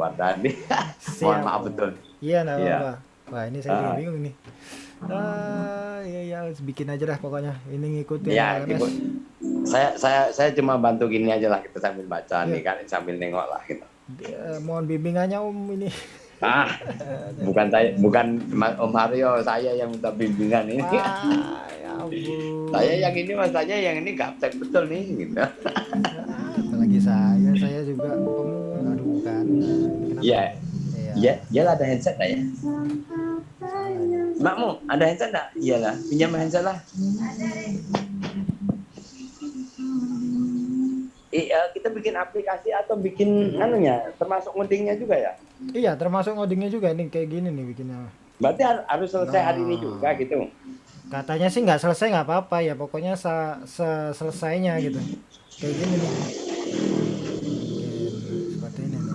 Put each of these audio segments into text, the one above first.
kuat tadi. Mohon maaf betul. Iya, enggak Iya. apa-apa. Wah, ini saya juga Ah. bingung nih. Ah, iya ya, bikin aja lah pokoknya. Ini ngikutin Ya. Ibu. Saya saya saya cuma bantu gini aja lah kita sambil baca Iya. nih kan sambil nengok lah gitu. Eh, mohon bimbingannya Om ini. Ah, bukan saya bukan Om Mario, saya yang minta bimbingan ini. Wah, ya ampun. Saya yang ini mas saya yang ini gaptek betul nih gitu. Ah, apalagi saya, saya juga Kenapa? Iya. Iya. Ya, iyalah ada headset lah ya. Mbakmu ada headset enggak? Iyalah, pinjam headset lah. Iya, kita bikin aplikasi atau bikin anunya, termasuk ngodingnya juga ya. Iya, termasuk ngodingnya juga nih kayak gini nih bikinnya. Berarti har- harus selesai hari ini Nah. juga gitu. Katanya sih nggak selesai nggak apa-apa ya, pokoknya se se- selesainya gitu. Kayak gini nih. Bikin Seperti ini nih.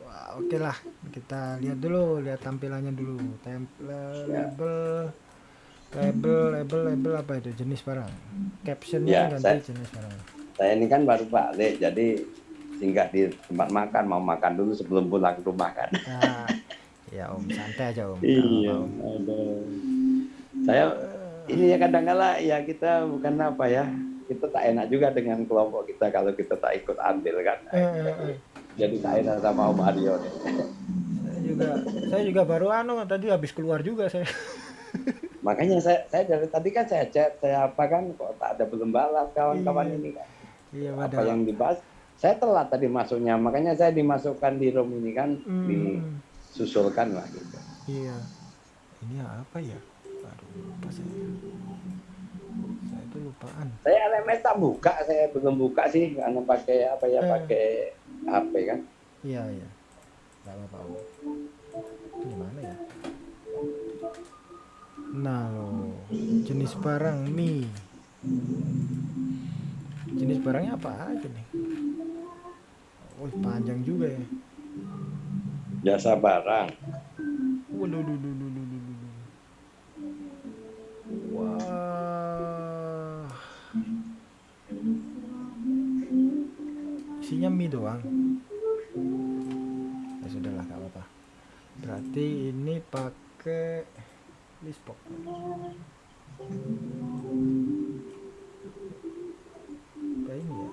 Wah, oke lah. Kita lihat dulu, lihat tampilannya dulu. Template, label, label, label, label apa itu jenis barang. Captionnya Ya, ganti saya- jenis barang. Saya ini kan baru balik, jadi singgah di tempat makan, mau makan dulu sebelum pulang ke rumah kan. Nah, ya Om, santai aja Om. Iya, Om. Saya ini ya kadang kala ya kita bukan apa ya, kita tak enak juga dengan kelompok kita kalau kita tak ikut andil kan. Eh, eh, eh. Jadi enak sama Om Aryo nih. Saya juga, saya juga baru anu tadi habis keluar juga saya. Makanya saya, saya dari tadi kan saya chat, saya apa kan kok tak ada belum balas kawan-kawan Iya. ini kan. Iya, Apa padahal. yang dibahas, saya telat tadi masuknya, makanya saya dimasukkan di room ini kan, Hmm. disusulkan lah gitu. Iya. Ini apa ya? Aduh, lupa saya. Saya itu lupaan. Saya LMS tak buka, saya belum buka sih karena pakai apa ya, Eh. pakai HP kan. Iya, iya. Enggak apa-apa. Gimana ya? Nah, loh. jenis barang mie. Jenis barangnya apa aja nih? Oh, panjang juga ya. Jasa barang. Waduh, duh, Isinya mie doang. Ya sudahlah, gak apa-apa. Berarti ini pakai lispok. Kayak ini ya.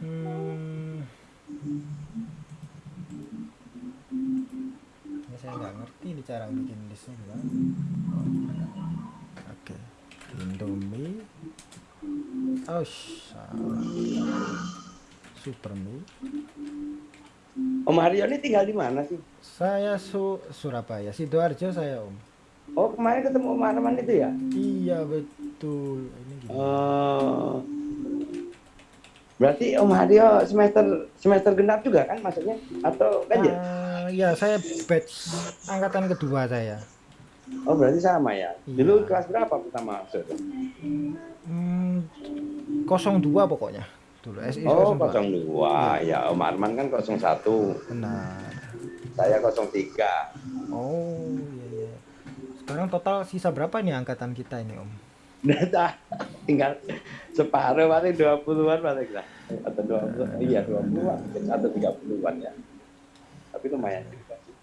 Hmm. Ini saya nggak ngerti nih cara bikin listnya gimana. Oke, Indomie. Oh. Super. Om Haryo ini tinggal di mana sih? Saya su Surabaya, sidoarjo saya om. Oh kemarin ketemu Om Arman itu ya? Iya betul. Ini gini. Oh. Berarti Om Haryo semester semester genap juga kan maksudnya? Atau kan ya? Ah, ya saya batch angkatan kedua saya. Oh berarti sama ya? Iya. Dulu kelas berapa pertama masuk? Hmm, 02 pokoknya. Dulu SI Oh 02. 02 ya Om Arman kan 01 Benar. Saya 03 Oh iya iya. Sekarang total sisa berapa nih angkatan kita ini om? Data tinggal separuh paling 20-an paling lah Atau 20 Iya 20-an Atau 30-an ya Tapi lumayan juga sih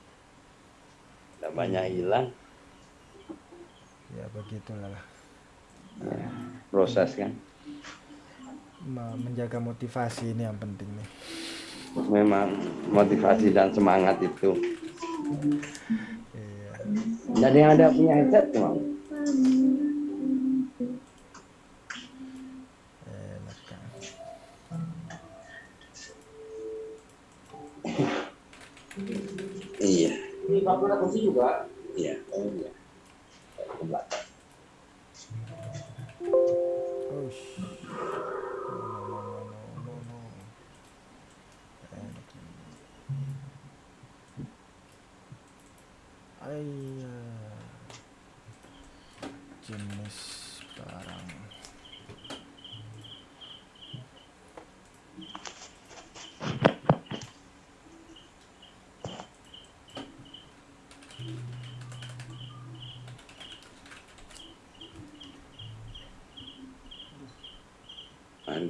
Nggak banyak hilang Ya begitulah lah. ya, Proses kan Me- Menjaga motivasi ini yang penting nih. Memang motivasi dan semangat itu Iya. Jadi yang ada punya headset cuma kan. Iya Ini kamu kursi juga? Iya Oh iya Ke belakang. Oh, sh- no, no, no, no, no, no. Enak nih. Ayah. Jenis barang.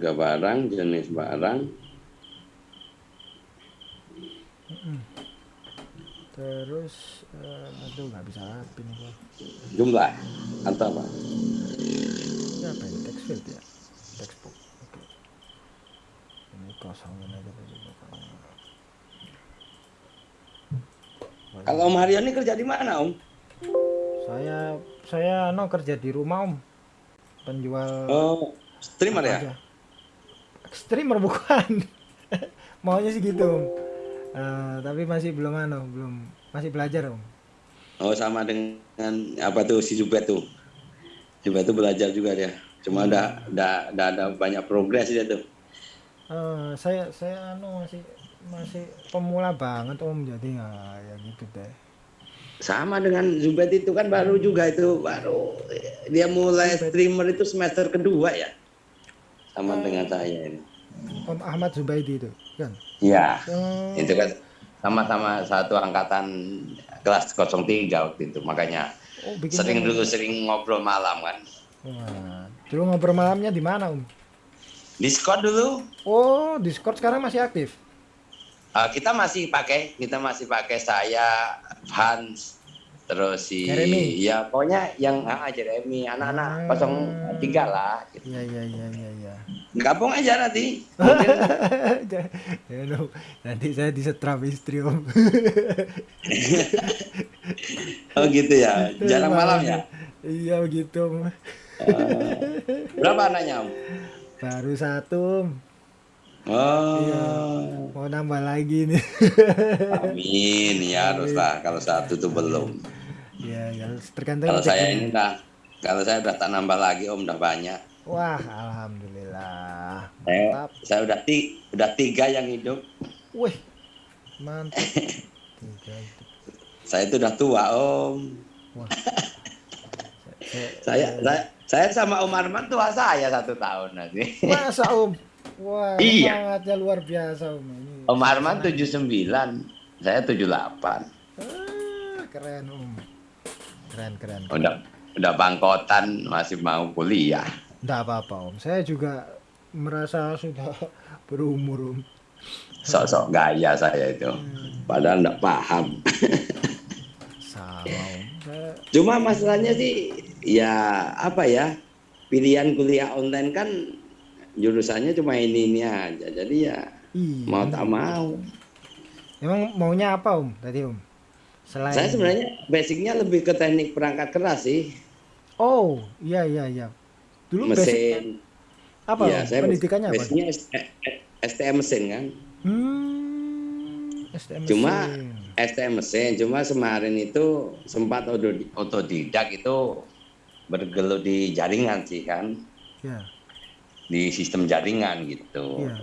Harga barang, jenis barang, terus eh, aduh nggak bisa rapin gua. Jumlah atau apa? ini apa ini? Text field ya? Text box oke. Ini kosongin aja tadi Kalau Om Haryo ini kerja di mana Om? saya saya no kerja di rumah om. Penjual Oh, streamer ya? aja. Streamer bukan maunya sih gitu om Eh, tapi masih belum ano belum masih belajar om Oh sama dengan apa tuh si Zubet tuh. Zubet tuh belajar juga dia. Cuma udah udah udah ada banyak progres dia tuh. Eh, saya saya anu masih masih pemula banget om jadi nggak ya gitu deh Sama dengan Zubet itu kan baru juga itu baru dia mulai streamer itu semester kedua ya. Sama dengan saya ini. om Ahmad Zubaidi itu kan Iya. Oh, Itu kan sama-sama satu angkatan kelas 03 waktu itu. Makanya oh sering dulu sering ngobrol malam kan. Wah, dulu ngobrol malamnya di mana om Discord dulu oh Discord sekarang masih aktif Uh, kita masih pakai, kita masih pakai saya, Hans, terus si, Jeremy. ya pokoknya yang ah Jeremy, anak-anak Hmm. 03 lah. Gitu. iya iya iya iya iya Gabung aja nanti. Ya, nanti saya disetrap istri om oh gitu ya, jarang malam ya. iya begitu om Uh, berapa anaknya om? baru satu om Oh, Iya. mau nambah lagi nih amin ya haruslah. Kalau satu tuh belum. ya ya tergantung Kalau saya ini udah, kalau saya udah tak nambah lagi om, udah banyak. Wah alhamdulillah Saya, mantap saya udah ti, udah tiga yang hidup. wih mantap tiga Saya itu udah tua om. wah Saya- Saya, saya, saya sama Om Arman tua saya satu tahun nanti. masa om wah Iya. semangatnya luar biasa om ini Om Arman 79, saya 78. Ah, keren om keren keren Udah udah bangkotan masih mau kuliah. Nggak apa-apa om saya juga merasa sudah berumur om Sok-sok gaya saya itu. Padahal enggak paham. sama om saya Cuma masalahnya sih ya apa ya? Pilihan kuliah online kan jurusannya cuma ini ini aja. Jadi ya iya mau tak mau. emang maunya apa om tadi om selain Saya sebenarnya basicnya lebih ke teknik perangkat keras sih. oh iya iya iya dulu basic Mesin. apa Iya, om saya pendidikannya apa basicnya STM mesin kan. hmm STM Cuma. STM mesin, cuma kemarin itu sempat otodidak itu bergelut di jaringan sih kan, ya di sistem jaringan gitu. iya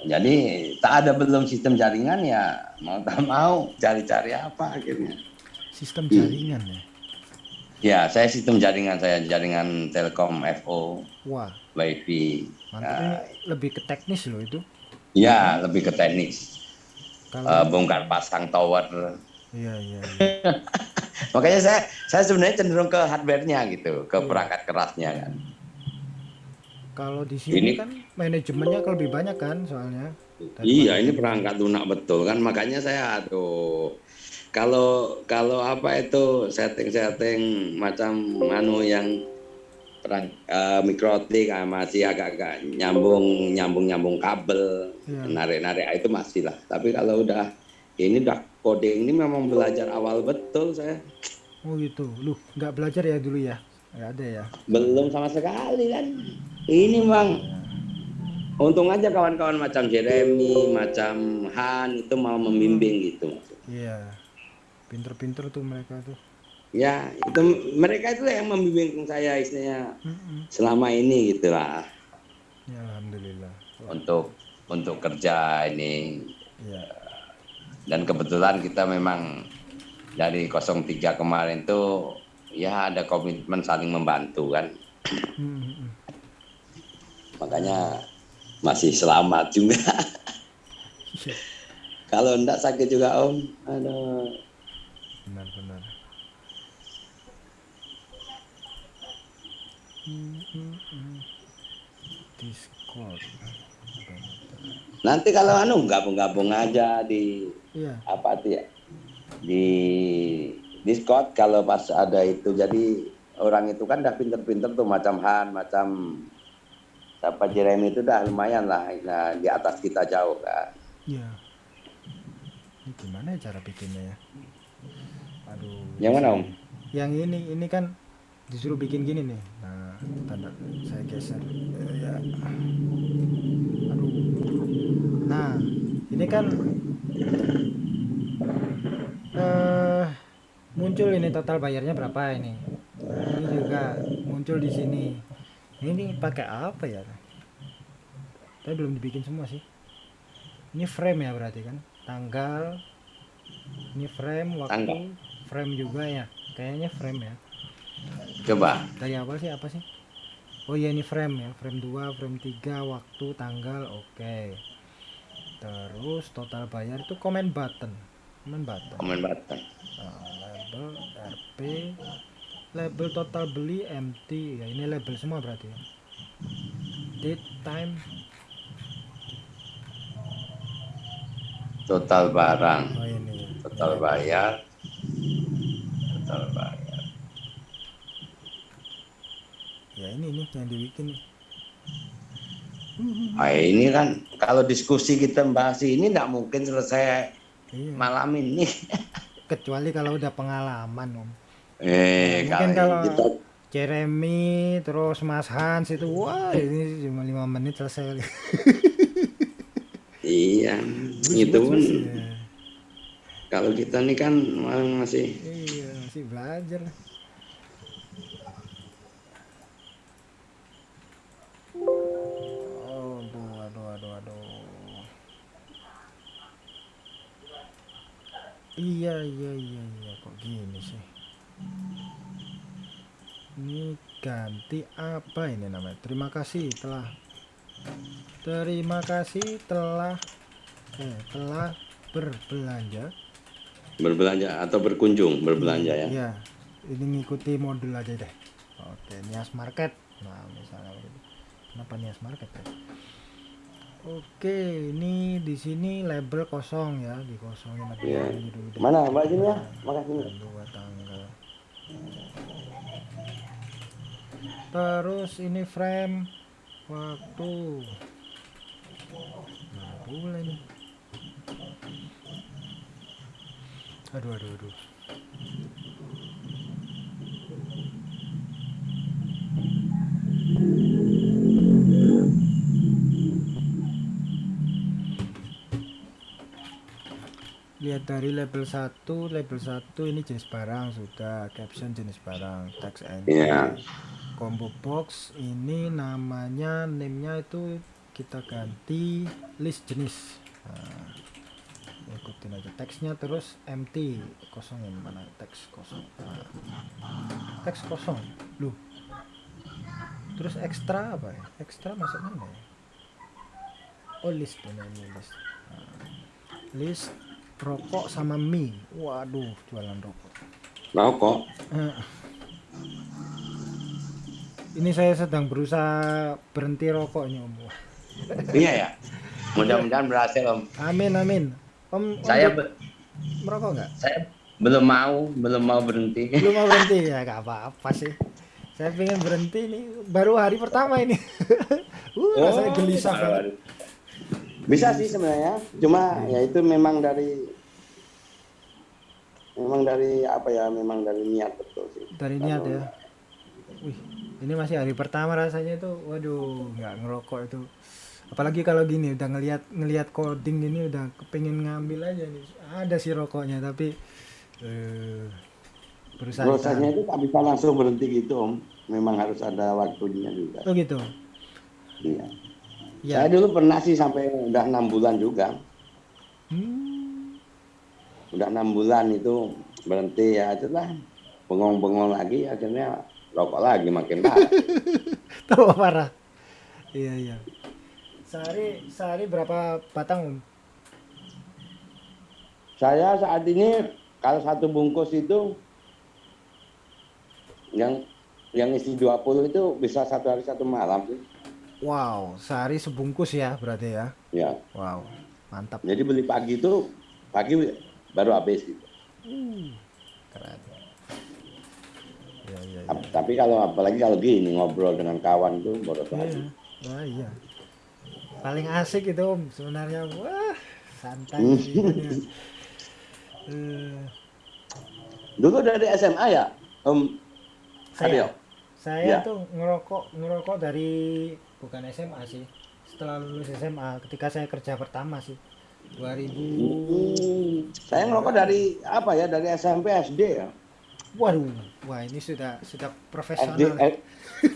Jadi tak ada belum sistem jaringan ya mau tak mau cari-cari apa akhirnya. sistem jaringan ya Ya saya sistem jaringan saya jaringan Telkom FO, wah WiFi. ini lebih ke teknis loh itu Ya lebih ke teknis, kalau Eh, bongkar pasang tower. iya iya iya. Makanya saya saya sebenarnya cenderung ke hardware-nya gitu, ke perangkat kerasnya kan. kalau di sini Ini- kan manajemennya lebih banyak kan soalnya Iya, ini perangkat lunak betul kan. Makanya saya tuh kalau kalau apa itu setting-setting macam anu yang perang eh, mikrotik ah, masih agak-agak nyambung nyambung nyambung kabel Iya. narik-narik ah, itu masih lah. Tapi kalau udah ini udah coding ini memang belajar awal betul saya. oh gitu lu nggak belajar ya dulu ya nggak ada ya Belum sama sekali kan. Ini bang. Untung aja kawan-kawan macam Jeremy, macam Han itu mau membimbing gitu. iya pinter-pinter tuh mereka tuh Ya, itu mereka itu yang membimbing saya istilahnya Mm-mm. selama ini gitulah ya alhamdulillah Wah, untuk untuk kerja ini iya dan kebetulan kita memang dari 03 kemarin tuh ya ada komitmen saling membantu kan. Mm-mm. Makanya masih selamat juga. Iya, Kalau enggak sakit juga Om. Aduh. Benar-benar Discord. Nanti kalau anu gabung-gabung aja di Iya. apa tuh ya di Discord kalau pas ada itu jadi orang itu kan udah pinter-pinter tuh macam Han macam siapa Jeremy itu udah lumayan lah nah, di atas kita jauh kan Iya. Ini gimana ya cara bikinnya ya? Yang mana om Yang ini ini kan disuruh bikin gini nih. Nah, tanda saya geser. Eh, ya. Aduh. Nah, ini kan eh muncul ini total bayarnya berapa ini? Ini juga muncul di sini. Ini pakai apa ya? Tapi belum dibikin semua sih. Ini frame ya berarti kan? Tanggal. Ini frame waktu. Tanggal. Frame juga ya. Kayaknya frame ya. coba Dari awal sih apa sih? Oh iya ini frame ya. Frame 2, frame 3, waktu, tanggal. Oke. Terus total bayar itu comment button. Comment button. komen button Nah, label RP label total beli empty ya ini label semua berarti ya date time total barang oh ini ya. total bayar total bayar ya ini nih yang dibikin. Nih nah, ini kan kalau diskusi kita bahas ini nggak mungkin selesai iya. malam ini. Kecuali kalau udah pengalaman om. Eh Mungkin kalau kalau- kita Jeremy terus Mas Hans itu wah ini cuma lima menit selesai. Iya itu pun Iya. kalau kita nih kan masih iya masih belajar. Aduh aduh aduh aduh. Iya iya iya iya. Kok gini sih? Ini ganti apa ini namanya? Terima kasih telah. Terima kasih telah eh, telah berbelanja berbelanja atau berkunjung berbelanja ya Iya, ini ngikuti modul aja deh. Oke, Nias Market. Nah, misalnya begitu. Kenapa Nias Market ya? Oke, ini di sini label kosong ya, dikosongin dulu deh. mana mbak sini ya makasih. Dua tanggal. Terus ini frame waktu. Mana pula ini? Aduh, aduh, aduh. lihat dari label 1 label 1 ini jenis barang sudah caption jenis barang text entry Iya. combo box ini namanya name-nya itu kita ganti list jenis nah, ikutin aja. Teksnya terus empty kosongin mana? Teks kosong. Nah, teks kosong. Lu terus ekstra apa ya? Ekstra masuk mana ya? Oh list ini ini list. Nah, list rokok sama mie. Waduh jualan rokok. Rokok? Ini saya sedang berusaha berhenti rokok ini om. Iya ya. Mudah-mudahan berhasil om. Amin amin om, om saya be- merokok nggak? Saya belum mau belum mau berhenti. Belum mau berhenti? Ya nggak apa-apa sih. Saya pengen berhenti nih. Baru hari pertama ini. Uh rasanya gelisah aduh, banget. Bisa sih sebenarnya. Cuma ya itu memang dari memang dari apa ya memang dari niat betul sih. Dari niat ya? wih ini masih hari pertama rasanya itu waduh nggak ngerokok itu apalagi kalau gini udah ngelihat ngelihat coding ini udah kepengen ngambil aja nih. Ada sih rokoknya tapi eh prosesnya itu tak bisa langsung berhenti gitu om. Memang harus ada waktunya juga. Oh gitu? Iya. Ya. Saya dulu pernah sih sampai udah enam bulan juga. Hmm, udah enam bulan itu berhenti ya itulah. Bengong-bengong lagi akhirnya rokok lagi makin parah. Tambah parah. Iya iya sehari sehari berapa batang om saya saat ini kalau satu bungkus itu yang yang isi 20 itu bisa satu hari satu malam sih Wow, sehari sebungkus ya berarti ya. Ya. Wow, mantap. Jadi beli pagi itu pagi baru habis gitu. Keren. Ya, ya, ya. Ap- Tapi kalau apalagi kalau gini ngobrol dengan kawan itu boros Iya. lagi. Wah, iya. Paling asik itu Om sebenarnya. Wah, santai Hmm. ya. Eh, Dulu dari SMA ya, Om saya saya Ya. tuh ngerokok ngerokok dari bukan SMA sih. Setelah lulus SMA ketika saya kerja pertama sih. 2000 Hmm, saya ngerokok dari apa ya? Dari SMP SD ya. Waduh, wah ini sudah sudah SD, profesional. eh,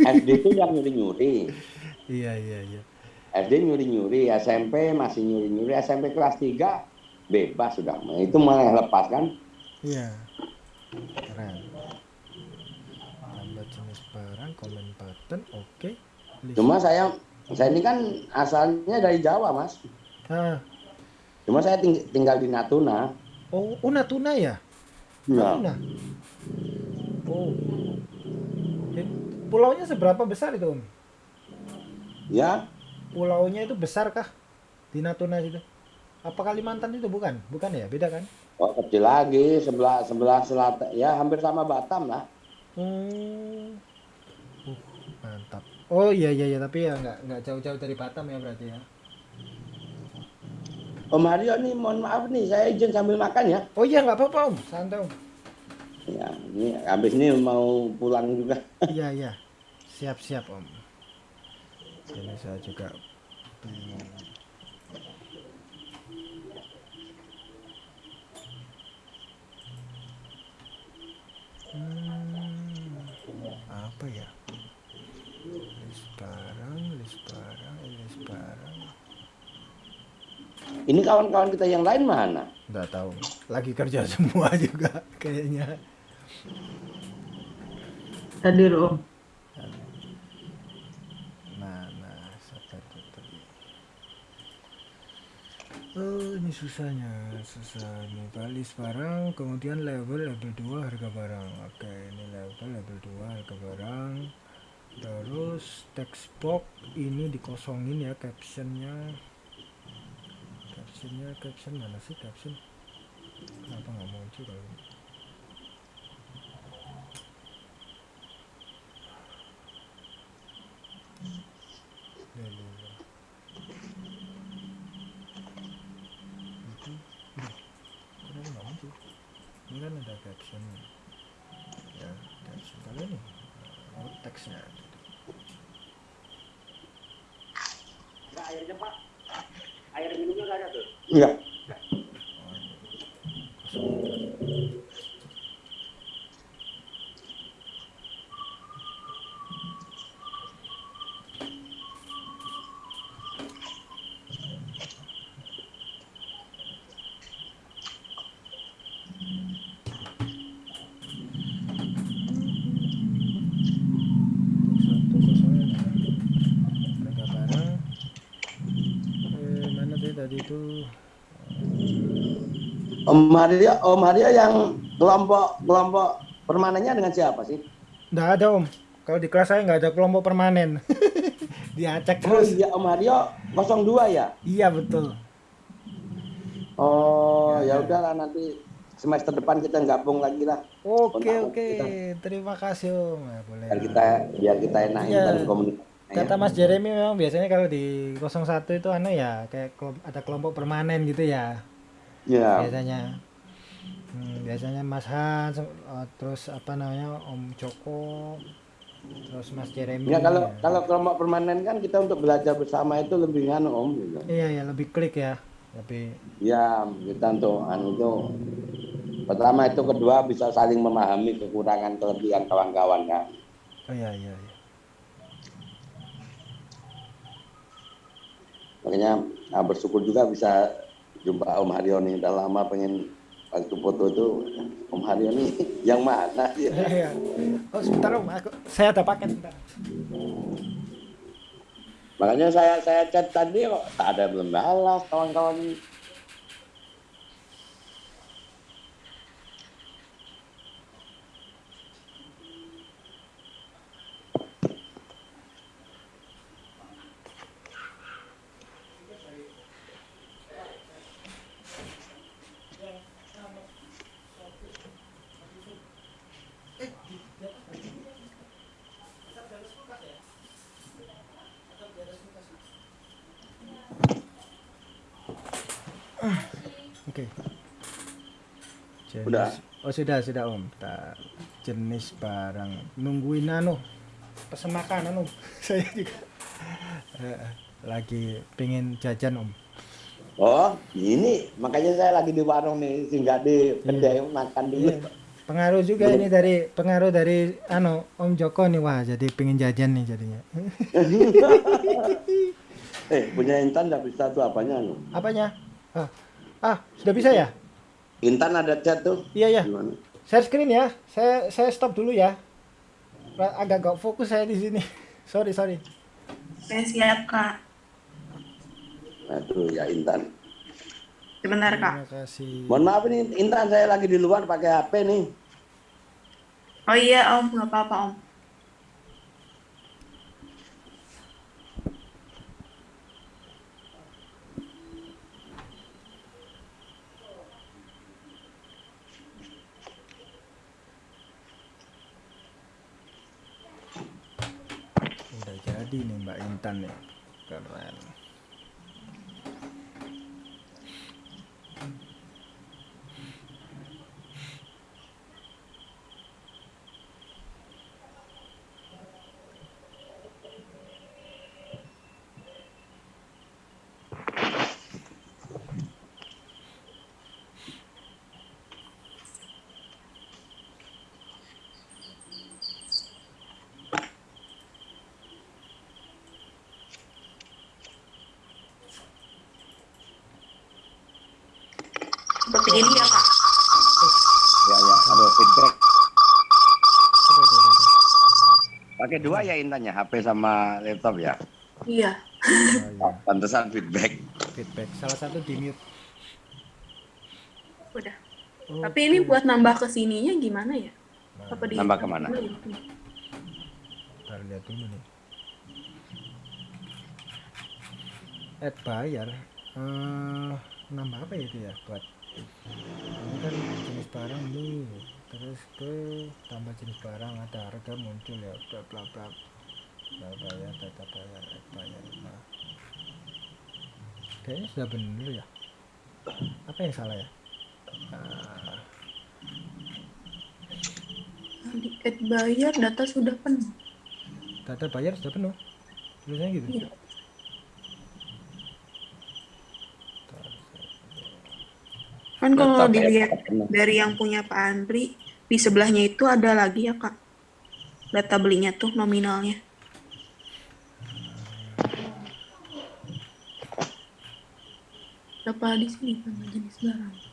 SD itu yang nyuri-nyuri. Iya, iya, iya. SD nyuri-nyuri, SMP masih nyuri-nyuri, SMP kelas 3 bebas sudah. Itu malah lepas kan? Iya. Keren. Tambah jenis barang, komen button, oke. List. Cuma saya saya ini kan asalnya dari Jawa, Mas. Ah, Cuma saya ting- tinggal di Natuna. oh, oh Natuna ya? Ya. Natuna. Oh. Eh, Pulaunya seberapa besar itu, Om? Ya, Pulaunya itu besar kah? Di Natuna itu? Apa Kalimantan itu bukan? Bukan ya, beda kan? oh kecil lagi sebelah sebelah selatan. Ya hampir sama Batam lah. Hmm. Uh, mantap. Oh iya iya iya, tapi ya nggak nggak jauh-jauh dari Batam ya berarti ya. Om Haryo nih, mohon maaf nih, saya izin sambil makan ya. Oh iya nggak apa-apa Om, santai Om. Ya, ini habis ini mau pulang juga. Iya iya, siap siap Om. Ini saya juga. Hmm, apa ya? List barang, list barang, list barang. Ini kawan-kawan kita yang lain mana? Nggak tahu. Lagi kerja semua juga kayaknya. Hadir Om. Nah, nah, siapa itu tadi? Oh, ini susahnya, susah nih. Balis barang, kemudian level level 2 harga barang. Oke, ini level level 2 harga barang. Terus text box ini dikosongin ya captionnya. Captionnya, caption mana sih caption? Kenapa nggak muncul kalau ini ya, ya. Itu, Duh, kenapa nggak muncul? Ini kan ada caption. Ya, caption kalian nih. Oh, teksnya. airnya Pak. Air minumnya nggak ada tuh. Iya. Oh, ini. Kosong. satu kosongnya harga barang eh mana tadi tadi itu Haryo, Om Haryo yang kelompok kelompok permanennya dengan siapa sih? nggak ada om kalau di kelas saya nggak ada kelompok permanen diacak Oh terus iya Om Haryo 02 ya? iya betul Oh Ya, ya ya. udahlah nanti semester depan kita gabung lagi lah. oke Kontak oke kita. terima kasih om ya, boleh Biar kita biar kita enakin Iya. dalam komunikasi. kata Mas Jeremy memang biasanya kalau di 01 itu anu ya kayak ada kelompok permanen gitu ya Ya. biasanya Hmm, biasanya Mas Hans eh, terus apa namanya Om Joko terus Mas Jeremy Ya kalau ya. kalau kelompok permanen kan kita untuk belajar bersama itu lebih nganu Om gitu. iya ya lebih klik ya lebih Ya, kita untuk anu itu pertama itu kedua bisa saling memahami kekurangan kelebihan kawan-kawan ya. oh iya iya iya Makanya ah, bersyukur juga bisa jumpa Om Haryo nih. Udah lama pengen waktu foto itu Om Haryo nih yang mana? Iya. oh sebentar om aku saya ada paket sebentar Makanya saya saya chat tadi kok tak ada belum balas kawan-kawan. Oke. Jenis- Udah. Oh sudah sudah om. Tak jenis barang nungguin anu pesen makanan om. Saya juga eh, lagi pengen jajan om. Oh, ini makanya saya lagi di warung nih, singgah di kedai makan dulu. Iya. Pengaruh juga ini dari pengaruh dari anu Om Joko nih wah jadi pengen jajan nih jadinya. Eh, punya Intan bisa tuh apanya? anu? Apanya? Ah, ah sudah bisa ya? Intan ada chat tuh. Iya ya. Gimana? Share screen ya. Saya saya stop dulu ya. Agak gak fokus saya di sini. Sorry sorry. Saya siap, Kak. Aduh, ya Intan. Sebentar, Kak. Terima kasih. Mohon maaf ini Intan saya lagi di luar pakai HP nih. Oh iya, Om. Nggak apa-apa, Om. Udah jadi nih Mbak Seperti ini ya, Kak. Ya, ya, ada feedback. Aduh, aduh, aduh, aduh. Pakai dua ya Intannya, HP sama laptop ya. Iya. Oh, iya. Pantesan feedback. Feedback. Salah satu di mute. Udah. Oh, Tapi ini buat nambah ke sininya gimana ya? Apa di Nambah ke mana? Ntar lihat dulu nih. Add bayar. Eh, nambah apa ya itu ya buat ini kan jenis barang nih terus ke tambah jenis barang ada harga muncul ya bla bla bla. Bla bayar data bayar bayar nah kayaknya sudah bener ya. Apa yang salah ya? Ah, Di add bayar data sudah penuh. data bayar sudah penuh? Tulisannya gitu? Iya. Ntar saya- Kan kalau ya, dilihat dari yang punya Pak Andri, di sebelahnya itu ada lagi ya, Kak. Data belinya tuh nominalnya. Berapa di sini nama jenis barang?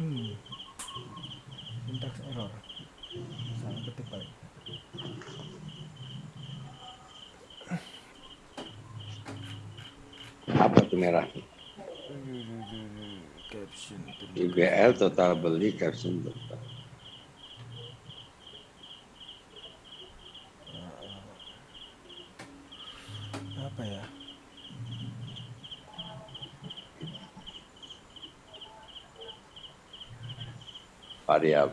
Hmm. Syntax error. Salah ketik paling. Apa tuh merah? Caption. IBL total beli caption total. Apa ya? Variabel.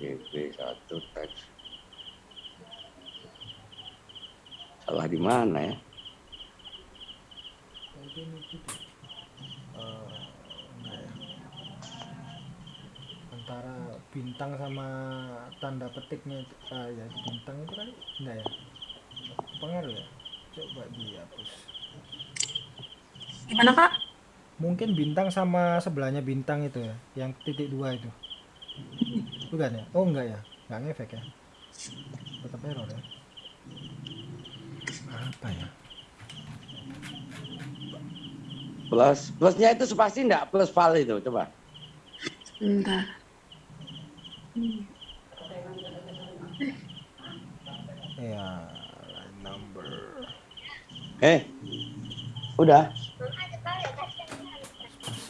GP satu teks. Salah di mana ya? Eh, ya. Antara bintang sama tanda petiknya ah ya bintang itu kan enggak ya? Pengaruh ya? Coba dihapus. Gimana, Kak? Mungkin bintang sama sebelahnya bintang itu ya, yang titik dua itu. Bukan ya? Oh enggak ya? Enggak ngefek ya? Tetap error ya? Apa ya? Plus plusnya itu spasi enggak plus val itu coba. Bentar. ya number Eh, udah.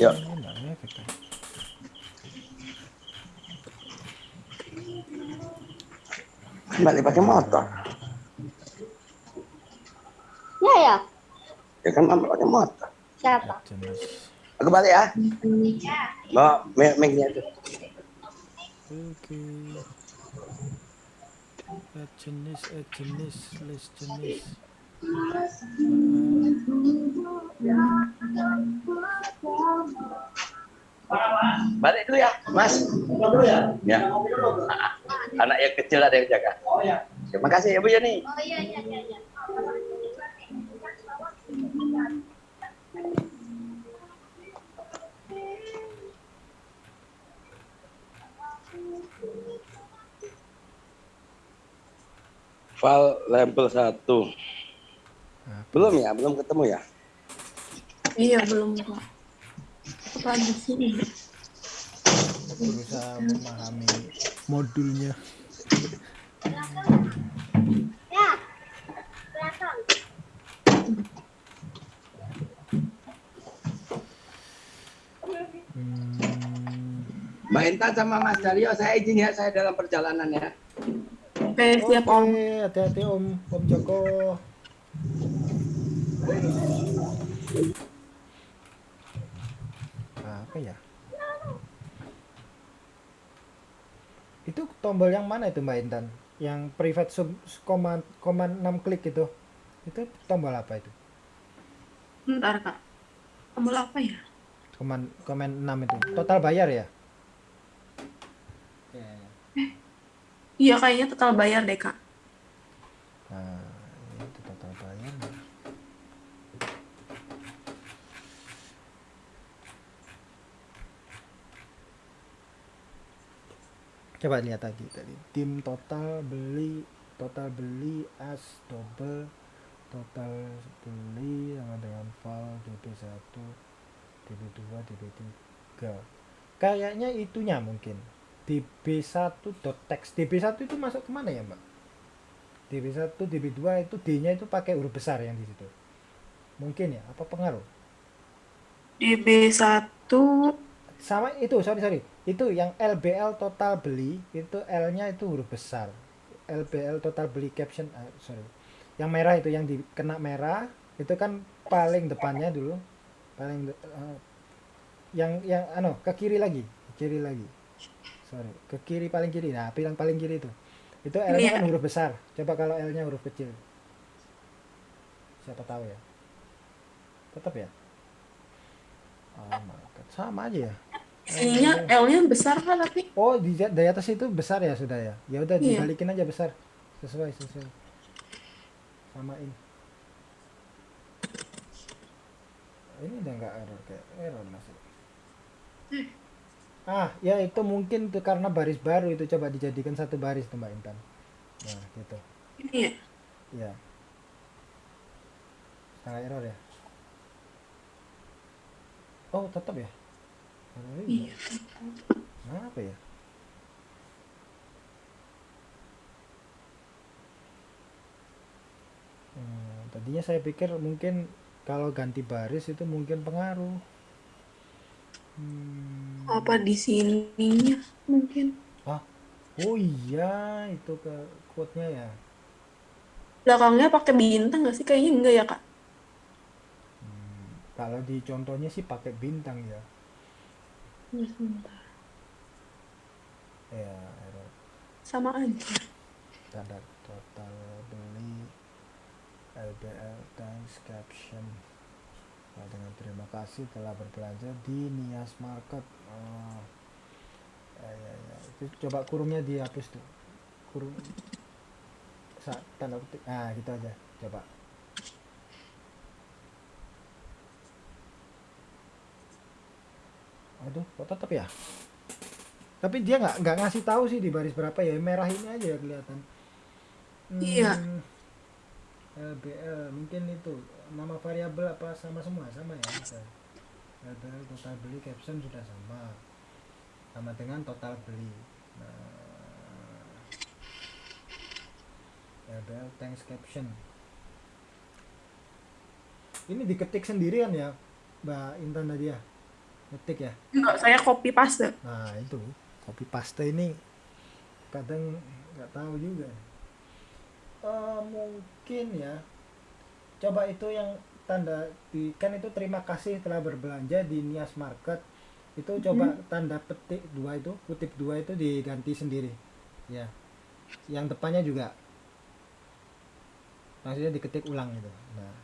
Ngefek kan Kembali pakai motor. Ya ya. Ya kan mama pakai motor. Siapa? jenis Aku balik ya. Bawa mic- mic-nya itu. oke Add jenis add jenis list jenis Balik dulu ya, Mas. Ya. Anak yang kecil ada yang jaga. Terima kasih ya Yani. Oh iya iya iya. iya. File label 1. Belum ya, belum ketemu ya. Iya belum kok. Apa di sini? berusaha memahami modulnya Ya. Belakang. hmm, Mbak Intan sama Mas Daryo, saya izin ya, saya dalam perjalanan ya. Oke siap om. Oke, hati-hati Om Om Joko. Apa ya? Itu tombol yang mana itu Mbak Intan? Yang private sub command command 6 klik itu. Itu tombol apa itu? Bentar kak. Tombol apa ya? Command command 6 itu. Total bayar ya? Ya. Iya kayaknya total bayar deh kak. Nah, itu total bayar. Coba lihat tadi tadi. Tim total beli total beli as double total beli sama dengan file DB1 DB2 DB3 kayaknya itunya mungkin. DB1.text DB1 itu masuk ke mana ya mbak? DB1 DB2 itu D-nya itu pakai huruf besar yang di situ. Mungkin ya? Apa pengaruh? DB1 sama itu sorry sorry itu yang LBL total beli itu L-nya itu huruf besar. LBL total beli caption ah, sorry. Yang merah itu yang dikena merah itu kan paling depannya dulu. Paling de- eh, yang yang ano ke kiri lagi ke kiri lagi. Sorry ke kiri paling kiri nah bilang paling kiri itu. Itu L-nya Iya. kan huruf besar. Coba kalau L-nya huruf kecil. Siapa tahu ya. Tetap ya? Oh my God. sama aja ya ininya L-nya besar kan tapi Oh di, di atas itu besar ya sudah ya. Ya udah Iya. dibalikin aja besar. Sesuai sesuai. Samain. Ini udah nggak error kayak error masih. Ah ya itu mungkin tuh karena baris baru itu coba dijadikan satu baris tuh Mbak Intan. Nah gitu. ini ya. Ya. Sangat error ya. Oh tetap ya. Error juga. Iya. Apa ya? Hmm, tadinya saya pikir mungkin kalau ganti baris itu mungkin pengaruh. Hmm, Apa di sininya mungkin? oh iya itu ke quote-nya ya. Belakangnya pakai bintang nggak sih? Kayaknya enggak ya kak. Hmm, kalau di contohnya sih pakai bintang ya. Ya, sebentar. Ya, error. Sama aja. standar total beli LBL thanks caption Nah, dengan terima kasih telah berbelanja di Nias Market oh. ya, ya, ya. itu coba kurungnya dihapus tuh kurung Sa tanda petik nah gitu aja coba aduh kok tetap ya tapi dia nggak nggak ngasih tahu sih di baris berapa ya merah ini aja ya kelihatan Iya. Hmm. LBL mungkin itu nama variabel apa sama semua sama ya. LBL total beli caption sudah sama sama dengan total beli nah, LBL thanks caption ini diketik sendirian ya Mbak Intan tadi ya ngetik ya? Enggak, saya copy paste. Nah itu. Copy paste ini kadang nggak tahu juga. Eh, mungkin ya. Coba itu yang tanda di kan itu terima kasih telah berbelanja di Nias Market. Itu coba tanda petik dua itu kutip dua itu diganti sendiri. Ya. Yang depannya juga. Maksudnya diketik ulang gitu. Nah.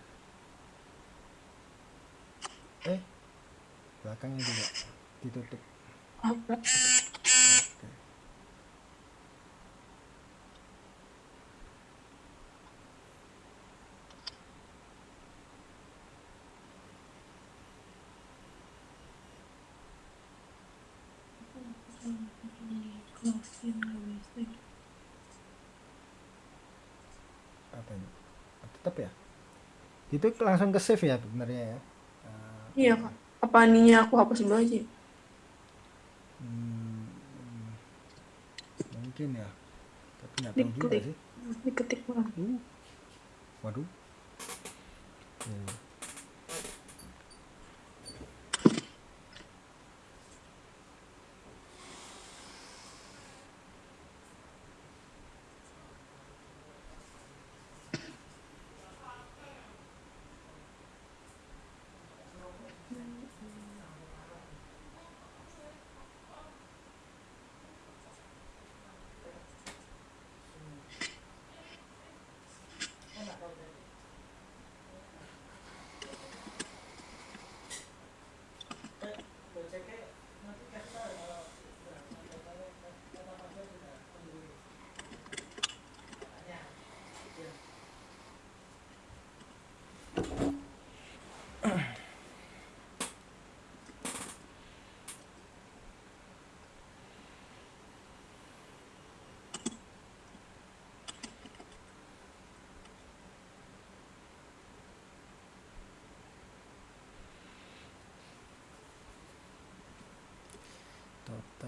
Eh belakangnya juga ditutup? Oke. ini tetap ya itu langsung ke save ya sebenarnya ya Eh, Iya, Kak. Apa ininya aku hapus dulu aja? hmm, mungkin ya tapi nggak tahu juga sih Diketik ulang. Uh, waduh. Hmm.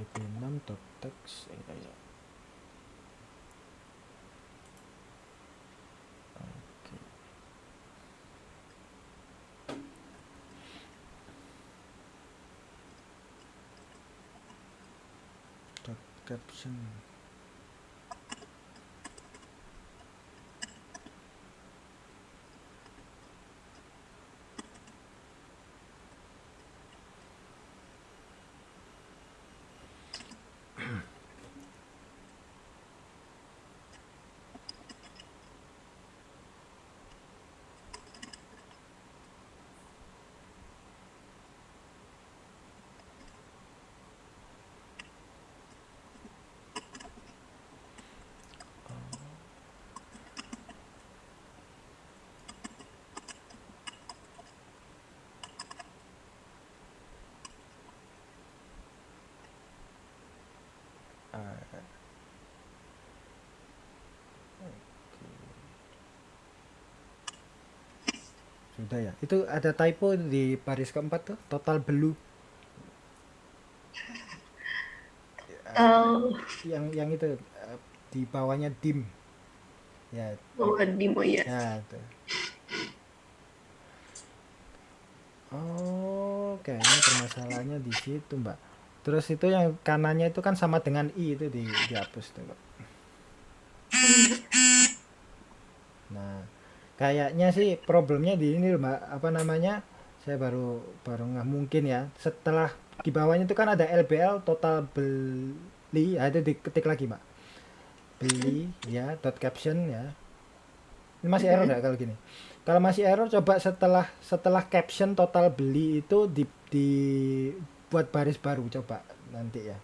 DP6 dot text eh kayak oke. Dot caption sudah ya. Itu ada typo di baris keempat tuh total belu Oh, yang yang itu eh, di bawahnya dim. Ya. Oh Dimo ya. ya itu. Oh kayaknya permasalahannya di situ mbak. Terus itu yang kanannya itu kan sama dengan i itu di dihapus tuh Mbak. Kayaknya sih problemnya di ini loh, mbak. Apa namanya? Saya baru baru nggak mungkin ya. Setelah di bawahnya itu kan ada LBL total beli. Ya itu diketik lagi mbak. Beli ya dot caption ya. Ini masih error nggak kalau gini? Kalau masih error coba setelah setelah caption total beli itu di, di buat baris baru coba nanti ya.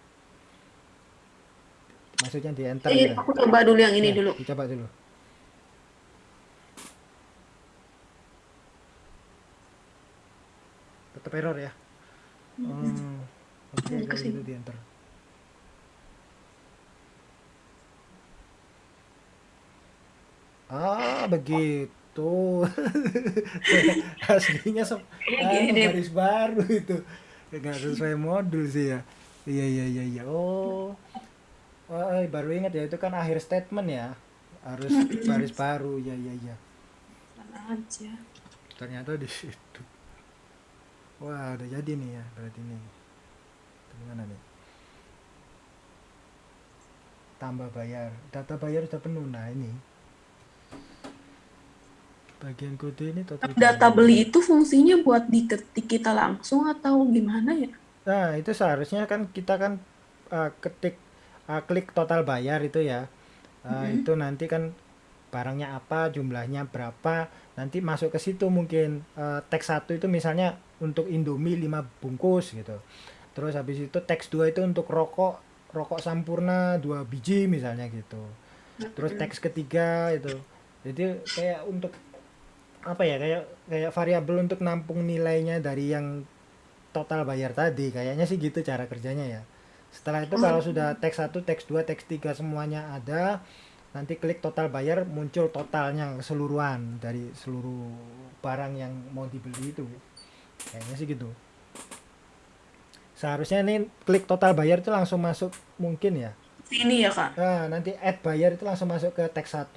Maksudnya di enter Iya, ya. aku coba dulu yang ini Ya, dulu. dicoba dulu tetap error ya? Hmm, oke Ini kalau gitu di enter ah begitu. Aslinya sep ah, Gini. baris baru itu. Nggak sesuai modul sih ya. Iya iya iya iya. Oh. Wah, eh, baru ingat ya itu kan akhir statement ya. Harus baris baru. Ya ya ya aja. ternyata di situ wah udah jadi nih ya berarti nih gimana nih? Tambah bayar. Data bayar sudah penuh. Nah ini. Bagian kode ini total Data bayar. beli itu fungsinya buat diketik kita langsung atau gimana ya? nah itu seharusnya kan kita kan uh, ketik uh, klik total bayar itu ya. Uh, Mhm. itu nanti kan barangnya apa jumlahnya berapa nanti masuk ke situ mungkin. Uh, teks satu itu misalnya untuk Indomie 5 bungkus gitu. Terus habis itu teks 2 itu untuk rokok rokok sampurna 2 biji misalnya gitu. Terus teks ketiga itu. Jadi kayak untuk apa ya kayak kayak variabel untuk nampung nilainya dari yang total bayar tadi. Kayaknya sih gitu cara kerjanya ya. Setelah itu kalau sudah teks 1 teks 2 teks 3 semuanya ada nanti klik total bayar muncul totalnya keseluruhan dari seluruh barang yang mau dibeli itu kayaknya sih gitu seharusnya ini klik total bayar itu langsung masuk mungkin ya Ini ya kak. Nah, nanti add buyer itu langsung masuk ke teks 1.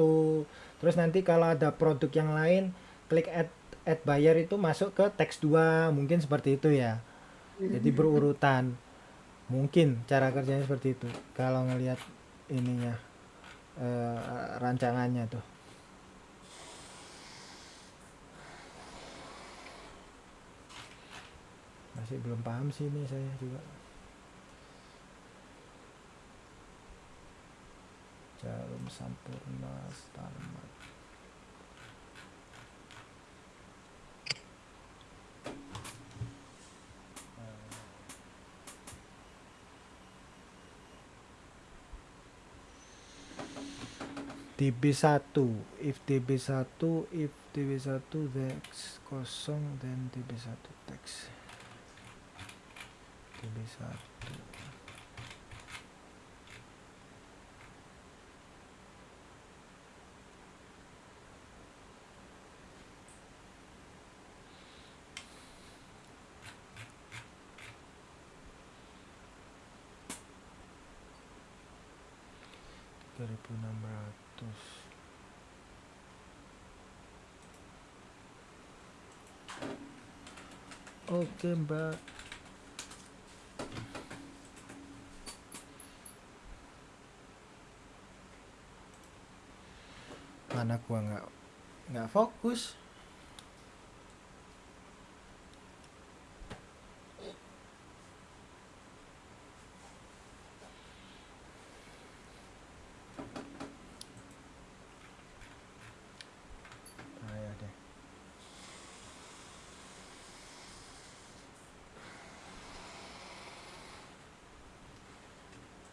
Terus nanti kalau ada produk yang lain, klik add add buyer itu masuk ke teks 2. Mungkin seperti itu ya. Jadi berurutan. Mungkin cara kerjanya seperti itu. Kalau ngelihat ininya eh, rancangannya tuh. Masih belum paham sih ini saya juga. Jarum Sampurna Starmat. DB1 if DB1 if DB1 teks kosong dan DB1 teks DB1 3600 Oke mbak Mana gua nggak nggak fokus